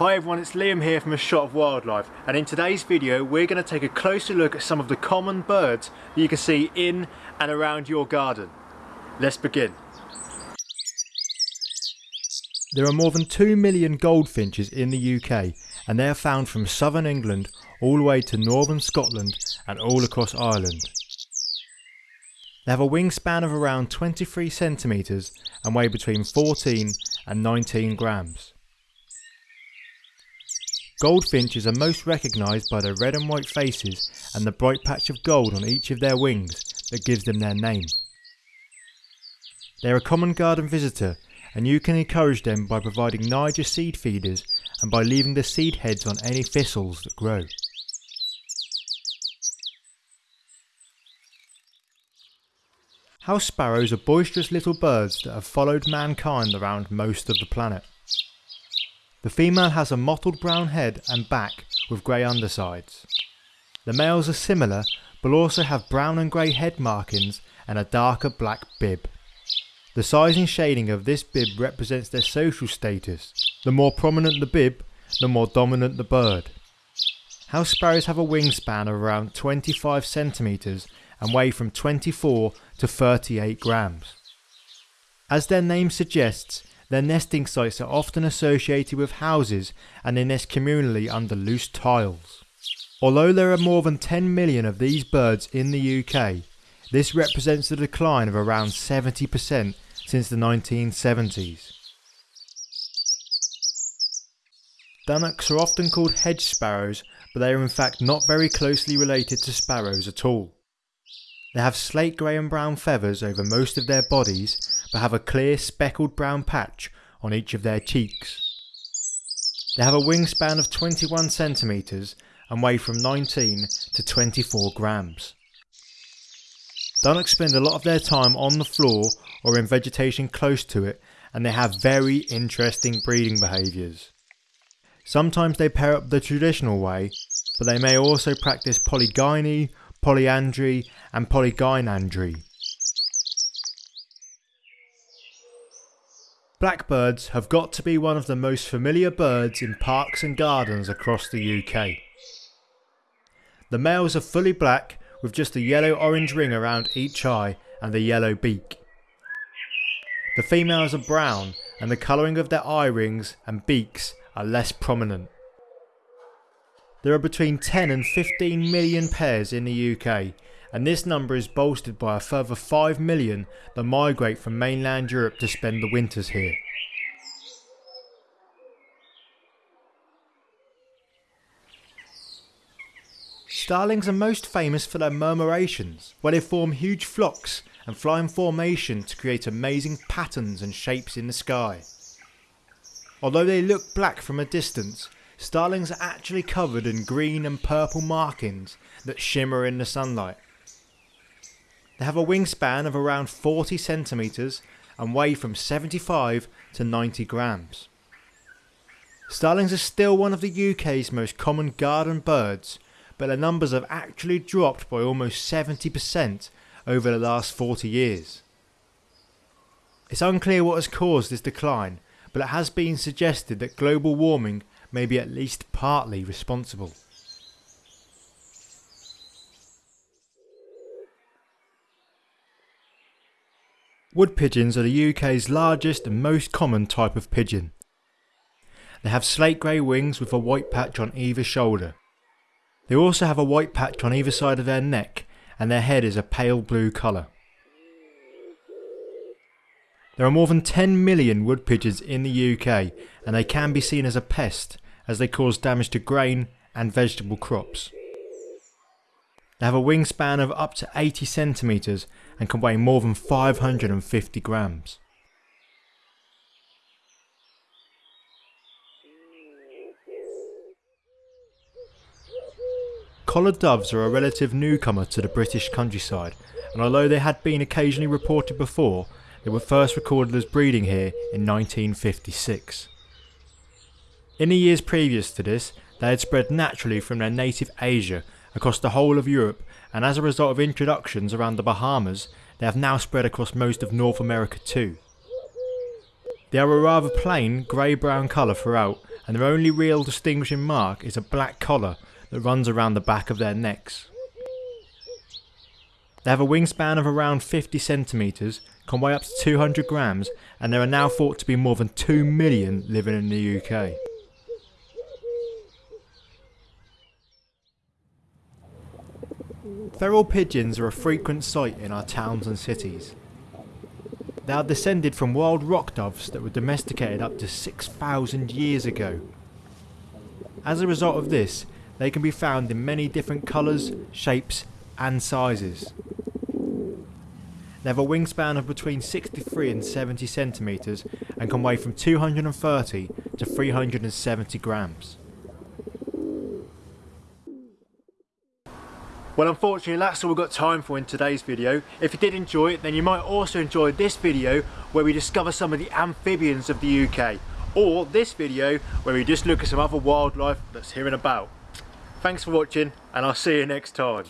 Hi everyone, it's Liam here from A Shot of Wildlife and in today's video we're going to take a closer look at some of the common birds that you can see in and around your garden. Let's begin. There are more than 2 million goldfinches in the UK and they are found from southern England all the way to northern Scotland and all across Ireland. They have a wingspan of around 23 centimetres and weigh between 14 and 19 grams. Goldfinches are most recognised by their red and white faces and the bright patch of gold on each of their wings that gives them their name. They are a common garden visitor and you can encourage them by providing Niger seed feeders and by leaving the seed heads on any thistles that grow. House sparrows are boisterous little birds that have followed mankind around most of the planet. The female has a mottled brown head and back with grey undersides. The males are similar but also have brown and grey head markings and a darker black bib. The size and shading of this bib represents their social status. The more prominent the bib, the more dominant the bird. House sparrows have a wingspan of around 25 centimetres and weigh from 24 to 38 grams. As their name suggests, their nesting sites are often associated with houses and they nest communally under loose tiles. Although there are more than 10 million of these birds in the UK, this represents a decline of around 70% since the 1970s. Dunnocks are often called hedge sparrows, but they are in fact not very closely related to sparrows at all. They have slate grey and brown feathers over most of their bodies but have a clear speckled brown patch on each of their cheeks. They have a wingspan of 21 centimetres and weigh from 19 to 24 grams. Dunnocks spend a lot of their time on the floor or in vegetation close to it and they have very interesting breeding behaviours. Sometimes they pair up the traditional way but they may also practice polygyny, polyandry and polygynandry. Blackbirds have got to be one of the most familiar birds in parks and gardens across the UK. The males are fully black with just a yellow orange ring around each eye and a yellow beak. The females are brown and the colouring of their eye rings and beaks are less prominent. There are between 10 and 15 million pairs in the UK and this number is bolstered by a further 5 million that migrate from mainland Europe to spend the winters here. Starlings are most famous for their murmurations, where they form huge flocks and fly in formation to create amazing patterns and shapes in the sky. Although they look black from a distance, starlings are actually covered in green and purple markings that shimmer in the sunlight. They have a wingspan of around 40 centimetres and weigh from 75 to 90 grams. Starlings are still one of the UK's most common garden birds but their numbers have actually dropped by almost 70% over the last 40 years. It's unclear what has caused this decline but it has been suggested that global warming may be at least partly responsible. Wood pigeons are the UK's largest and most common type of pigeon. They have slate grey wings with a white patch on either shoulder. They also have a white patch on either side of their neck and their head is a pale blue colour. There are more than 10 million wood pigeons in the UK and they can be seen as a pest as they cause damage to grain and vegetable crops. They have a wingspan of up to 80 centimetres and can weigh more than 550 grams. Collared doves are a relative newcomer to the British countryside and although they had been occasionally reported before, they were first recorded as breeding here in 1956. In the years previous to this, they had spread naturally from their native Asia across the whole of Europe and as a result of introductions around the Bahamas, they have now spread across most of North America too. They are a rather plain grey-brown colour throughout and their only real distinguishing mark is a black collar that runs around the back of their necks. They have a wingspan of around 50 centimetres, can weigh up to 200 grams and there are now thought to be more than 2 million living in the UK. Feral pigeons are a frequent sight in our towns and cities. They are descended from wild rock doves that were domesticated up to 6,000 years ago. As a result of this, they can be found in many different colours, shapes and sizes. They have a wingspan of between 63 and 70 centimetres and can weigh from 230 to 370 grams. Well unfortunately that's all we've got time for in today's video. If you did enjoy it then you might also enjoy this video where we discover some of the amphibians of the UK or this video where we just look at some other wildlife that's here and about. Thanks for watching and I'll see you next time.